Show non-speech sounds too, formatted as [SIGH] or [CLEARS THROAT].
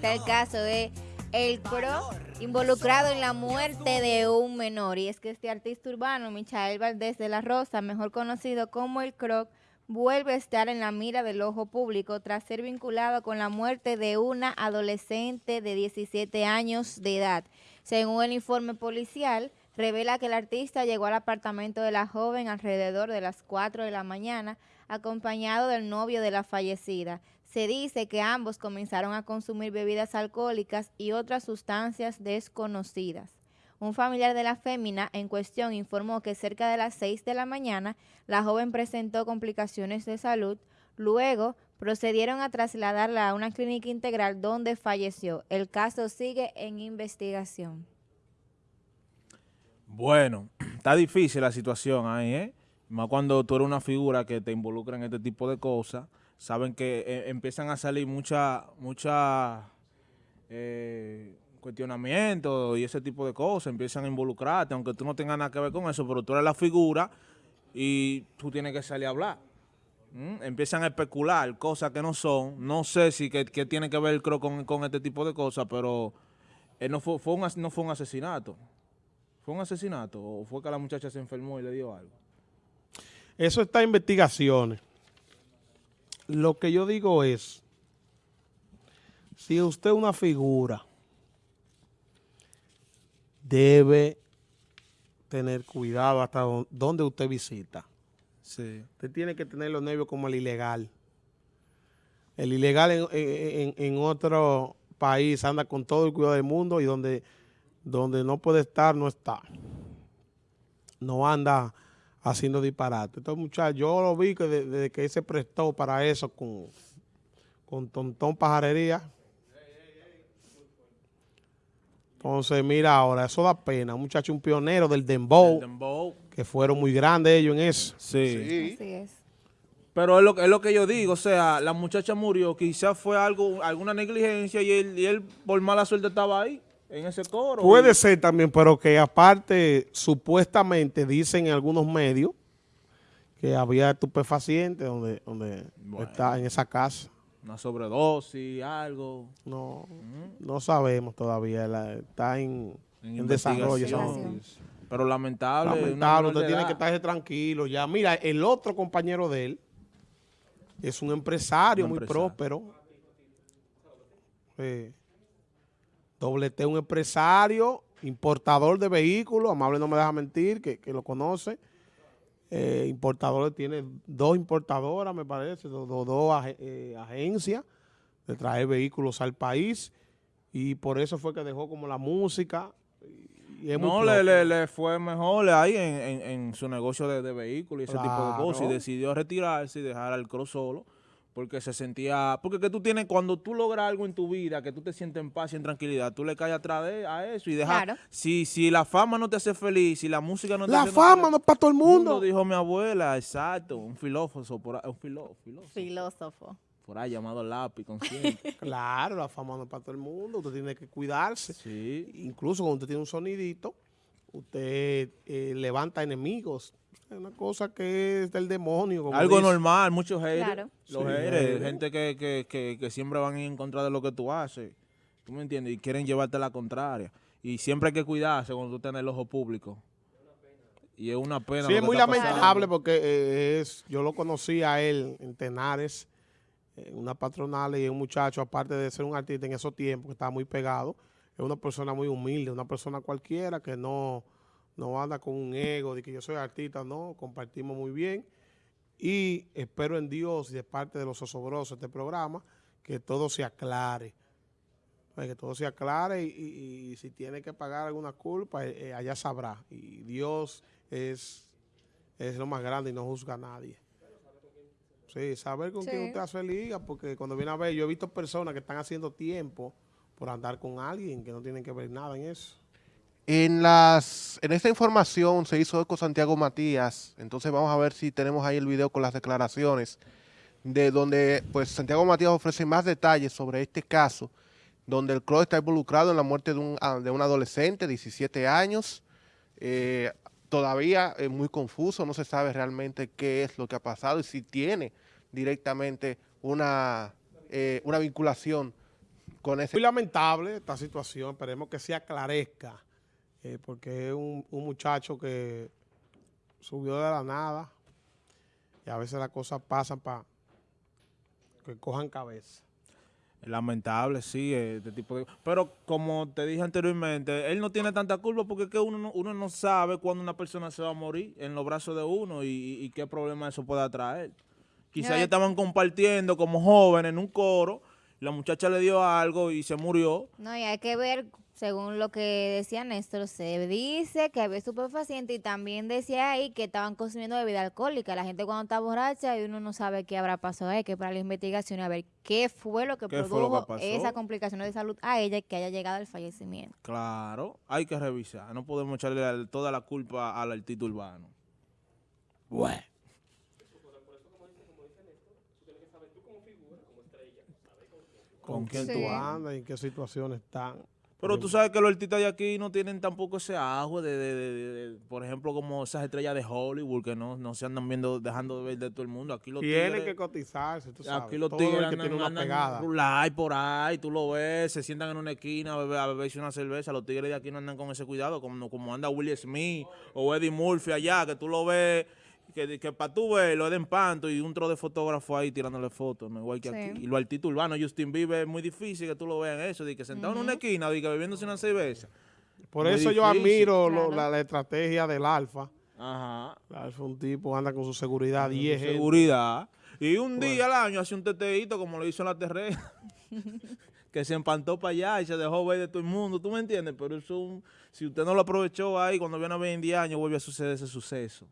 Está el caso de El Pro involucrado en la muerte de un menor. Y es que este artista urbano, Michael Valdés de la Rosa, mejor conocido como El Croc, vuelve a estar en la mira del ojo público tras ser vinculado con la muerte de una adolescente de 17 años de edad. Según el informe policial, revela que el artista llegó al apartamento de la joven alrededor de las 4 de la mañana, acompañado del novio de la fallecida. Se dice que ambos comenzaron a consumir bebidas alcohólicas y otras sustancias desconocidas. Un familiar de la fémina en cuestión informó que cerca de las 6 de la mañana la joven presentó complicaciones de salud, luego procedieron a trasladarla a una clínica integral donde falleció. El caso sigue en investigación. Bueno, [CLEARS THROAT] está difícil la situación ahí, ¿eh? Más cuando tú eres una figura que te involucra en este tipo de cosas, saben que eh, empiezan a salir muchas mucha, eh, cuestionamientos y ese tipo de cosas, empiezan a involucrarte, aunque tú no tengas nada que ver con eso, pero tú eres la figura y tú tienes que salir a hablar. Empiezan a especular cosas que no son, no sé si que, tiene que ver creo, con, con, este tipo de cosas, pero eh, no, fue, fue un, no fue un asesinato. ¿Fue un asesinato o fue que la muchacha se enfermó y le dio algo? Eso está en investigaciones. Lo que yo digo es, si usted es una figura, debe tener cuidado hasta donde usted visita. Sí. Usted tiene que tener los nervios como el ilegal. El ilegal en, en otro país anda con todo el cuidado del mundo y donde donde no puede estar, no está. No anda haciendo disparate. Entonces, muchachos, yo lo vi que desde que él se prestó para eso con, con Tontón Pajarería. Entonces, mira ahora, eso da pena. Un muchacho, un pionero del Dembow, que fueron muy grandes ellos en eso. Sí. Así es. Pero es lo, es lo que yo digo, o sea, la muchacha murió, quizás fue algo, alguna negligencia y él, y él por mala suerte estaba ahí en ese coro. Puede ser también, pero que aparte, supuestamente dicen en algunos medios que había estupefacientes donde, donde está en esa casa. Una sobredosis, algo. No, no sabemos todavía. está en, desarrollo. Pero lamentable. Lamentable, usted tiene que estar tranquilo. Ya, mira, el otro compañero de él es un empresario muy próspero. Sí. Doble T, un empresario, importador de vehículos, Amable no me deja mentir, que, lo conoce. Eh, importadores, tiene dos importadoras, me parece, dos, eh, agencias de traer vehículos al país. Y por eso fue que dejó como la música. no, le, le, fue mejor ahí en, su negocio de, vehículos y ese tipo de cosas. Y decidió retirarse y dejar al cross solo porque se sentía, porque que tú tienes, cuando tú logras algo en tu vida, que tú te sientes en paz y en tranquilidad, tú le caes atrás de a eso y dejas, si, si la fama no te hace feliz, si la música no te la fama no es para todo el mundo. dijo mi abuela, exacto, un filósofo, por un filósofo. Filósofo. Por ahí llamado lápiz, consciente. [LAUGHS] claro, la fama no es para todo el mundo, usted tiene que cuidarse. Sí. Incluso cuando usted tiene un sonidito, usted eh, levanta enemigos. Es una cosa que es del demonio. Algo normal, muchos haters. Los haters, gente que, siempre van en contra de lo que tú haces. ¿Tú me entiendes? Y quieren llevarte la contraria. Y siempre hay que cuidarse cuando tú tienes el ojo público. Y es una pena. Sí, es muy lamentable porque eh, es, yo lo conocí a él en Tenares, en una patronal y un muchacho, aparte de ser un artista en esos tiempos, que estaba muy pegado, es una persona muy humilde, una persona cualquiera que no, no anda con un ego de que yo soy artista, no, compartimos muy bien. Y espero en Dios y de parte de los osobrosos de este programa que todo se aclare, que todo se aclare y, si tiene que pagar alguna culpa, eh, eh, allá sabrá. Y Dios es, es lo más grande y no juzga a nadie. Sí, saber con quién usted hace liga, porque cuando viene a ver, yo he visto personas que están haciendo tiempo por andar con alguien que no tienen que ver nada en eso. En, las, en esta información se hizo con Santiago Matías, entonces vamos a ver si tenemos ahí el video con las declaraciones, de donde pues Santiago Matías ofrece más detalles sobre este caso, donde el CRO está involucrado en la muerte de un, ah, de un adolescente, 17 años, eh, todavía es muy confuso, no se sabe realmente qué es lo que ha pasado y si tiene directamente una, eh, una vinculación con ese... Muy lamentable esta situación, esperemos que se aclarezca, eh, porque es un, un muchacho que subió de la nada y a veces las cosas pasan para que cojan cabeza. Lamentable, sí, este tipo de... Pero como te dije anteriormente, él no tiene tanta culpa porque es que uno no, uno no sabe cuándo una persona se va a morir en los brazos de uno y, y qué problema eso puede traer. Quizás ellos es- estaban compartiendo como jóvenes en un coro, la muchacha le dio algo y se murió. No, y hay que ver, según lo que decía Néstor, se dice que había estupefaciente y también decía ahí que estaban consumiendo bebida alcohólica. La gente cuando está borracha y uno no sabe qué habrá pasado, hay que para la investigación a ver qué fue lo que ¿Qué fue lo que produjo esa complicación de salud a ella y que haya llegado al fallecimiento. Claro, hay que revisar. No podemos echarle toda la culpa al artista urbano. Bueno. ¿Con quién Sí. tú andas y en qué situación están? Pero tú sabes que los artistas de aquí no tienen tampoco ese agua de, de- de- de- de- por ejemplo, como esas estrellas de Hollywood que no, no se andan viendo, dejando de ver de todo el mundo. Aquí los Tienen tigres, que cotizarse, tú sabes. aquí los Todo tigres que andan, tiene una andan pegada. por ahí, tú lo ves, se sientan en una esquina a, beber, a beberse una cerveza. Los tigres de aquí no andan con ese cuidado, como, como anda Will Smith o Eddie Murphy allá, que tú lo ves, que, que para tú verlo es de empanto y un tro de fotógrafo ahí tirándole fotos, no igual que Sí. aquí. Y los artistas urbanos, Justin Bieber, es muy difícil que tú lo veas en eso, de que sentado en una esquina, de que bebiéndose una cerveza. Por Muy eso yo admiro lo- la, la estrategia del Alfa. Ajá. El Alfa es un tipo anda con su seguridad Con 10 su gente. seguridad. Y un día al año hace un teteíto como lo hizo en la terrena. [LAUGHS] que se empantó para allá y se dejó ver de todo el mundo. ¿Tú me entiendes? Pero eso, si usted no lo aprovechó ahí, cuando viene a ver en 10 años, vuelve a suceder ese suceso.